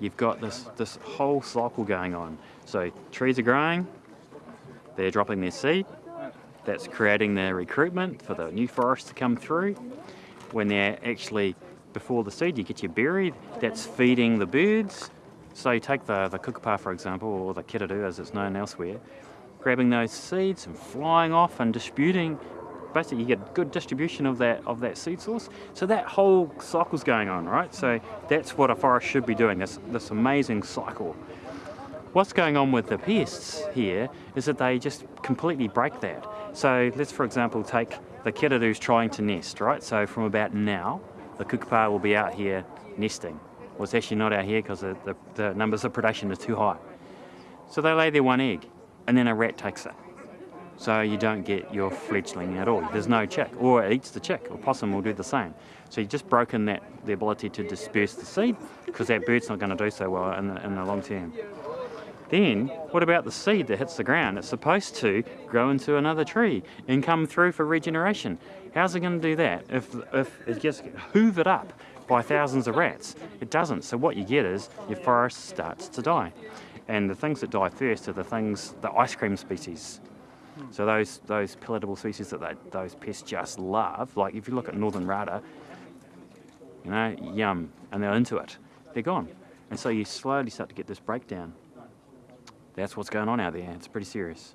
you've got this, this whole cycle going on. So trees are growing, they're dropping their seed, that's creating the recruitment for the new forest to come through. When they're actually before the seed, you get your berry, that's feeding the birds. So you take the, the kukupā, for example, or the kererū as it's known elsewhere, grabbing those seeds and flying off and disputing basically you get good distribution of that of that seed source. So that whole cycle's going on, right? So that's what a forest should be doing, this, this amazing cycle. What's going on with the pests here is that they just completely break that. So let's, for example, take the kererū's trying to nest, right? So from about now, the kukupā will be out here nesting. Well, it's actually not out here because the, the, the numbers of predation are too high. So they lay their one egg, and then a rat takes it. So you don't get your fledgling at all. There's no chick, or it eats the chick, or possum will do the same. So you've just broken that the ability to disperse the seed, because that bird's not going to do so well in the, in the long term. Then, what about the seed that hits the ground? It's supposed to grow into another tree and come through for regeneration. How's it going to do that if, if it gets hoovered up by thousands of rats? It doesn't. So what you get is your forest starts to die. And the things that die first are the things, the ice cream species. So those those palatable species that they, those pests just love, like if you look at northern rata, you know, yum, and they're into it, they're gone. And so you slowly start to get this breakdown. That's what's going on out there. It's pretty serious.